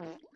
Mm-hmm.